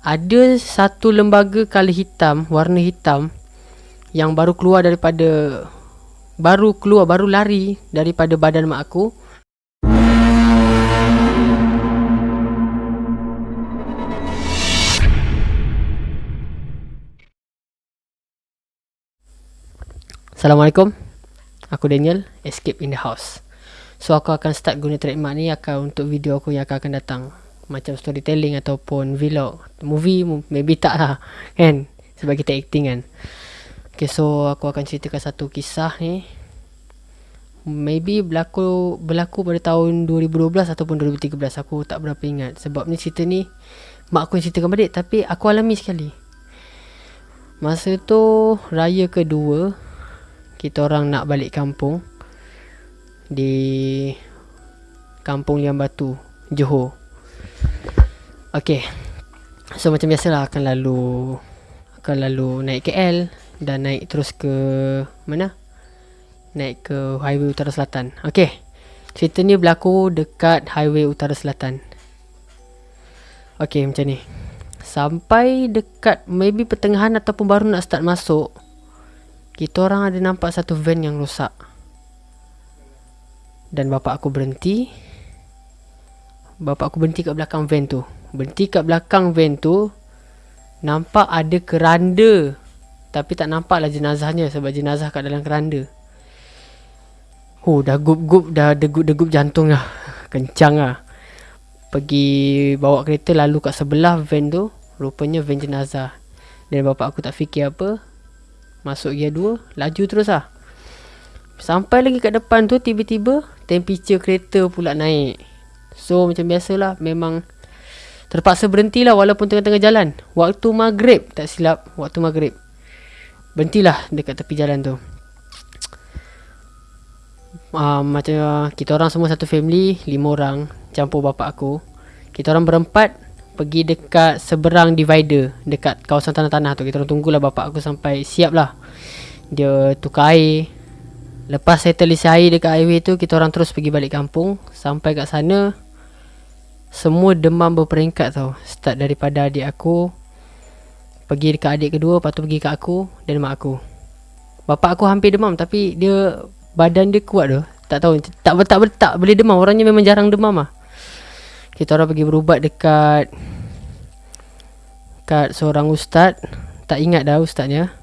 Ada satu lembaga kala hitam, warna hitam yang baru keluar daripada baru keluar, baru lari daripada badan mak aku. Assalamualaikum. Aku Daniel, Escape in the House. So aku akan start guna trademark ni akan untuk video aku yang akan datang macam storytelling ataupun vlog movie maybe tak lah kan? Sebab kita acting kan. Ok so aku akan ceritakan satu kisah ni. Maybe berlaku berlaku pada tahun 2012 ataupun 2013 aku tak berapa ingat. Sebab ni cerita ni mak aku yang ceritakan balik. Tapi aku alami sekali. Masa tu raya kedua kita orang nak balik kampung di kampung Liang Batu Johor. Okay So macam biasalah akan lalu Akan lalu naik KL Dan naik terus ke Mana? Naik ke highway utara selatan. Okay Cerita ni berlaku dekat highway utara selatan. Okay macam ni. Sampai dekat maybe pertengahan ataupun baru nak start masuk Kita orang ada nampak satu van yang rosak. Dan bapak aku berhenti Bapak aku berhenti kat belakang van tu. Berhenti kat belakang van tu Nampak ada keranda. Tapi tak nampak lah jenazahnya Sebab jenazah kat dalam keranda. Oh dah gup-gup Dah degup-degup jantung lah. Kencang lah. Pergi bawa kereta lalu kat sebelah van tu Rupanya van jenazah. Dan bapak aku tak fikir apa Masuk gear 2 Laju terus lah. Sampai lagi kat depan tu Tiba-tiba Temperature kereta pula naik So macam biasalah Memang Terpaksa berhentilah walaupun tengah-tengah jalan. Waktu maghrib, tak silap, waktu maghrib. Berhentilah dekat tepi jalan tu. Uh, macam kita orang semua satu family, lima orang, campur bapak aku. Kita orang berempat pergi dekat seberang divider dekat kawasan tanah-tanah tu. Kita orang tunggulah bapak aku sampai siap lah. Dia tukar air. Lepas settle isi air dekat highway tu, kita orang terus pergi balik kampung. Sampai kat sana, semua demam berperingkat tau. Start daripada adik aku Pergi dekat adik kedua Lepas tu pergi ke aku Dan mak aku. Bapak aku hampir demam Tapi dia Badan dia kuat tu Tak tahu Tak tak, tak, tak boleh demam. Orangnya memang jarang demam lah Kita orang pergi berubat dekat Dekat seorang ustaz. Tak ingat dah ustaznya.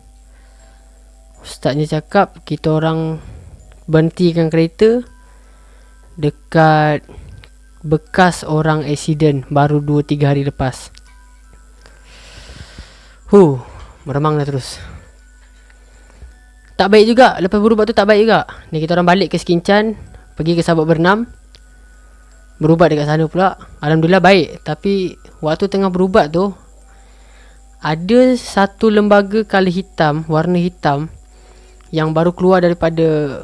Ustaznya cakap Kita orang Berhentikan kereta Dekat bekas orang accident baru 2-3 hari lepas. Huh, meremang dah terus. Tak baik juga, lepas berubat tu tak baik juga. Ni kita orang balik ke Skincan, pergi ke Sabak Bernam. Berubat dekat sana pula. Alhamdulillah baik, tapi waktu tengah berubat tu ada satu lembaga kala hitam, warna hitam yang baru keluar daripada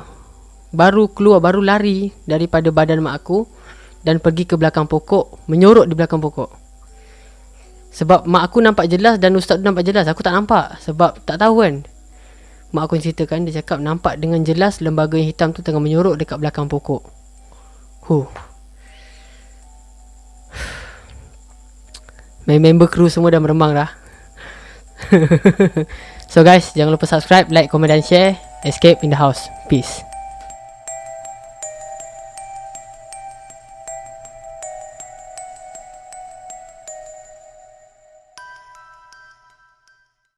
baru keluar, baru lari daripada badan mak aku dan pergi ke belakang pokok menyorok di belakang pokok. Sebab mak aku nampak jelas dan ustaz tu nampak jelas. Aku tak nampak sebab tak tahu kan. Mak aku ceritakan dia cakap nampak dengan jelas lembaga yang hitam tu tengah menyorok dekat belakang pokok. Huh. Member kru semua dah meremang dah. So guys jangan lupa subscribe like comment dan share. Escape in the house. Peace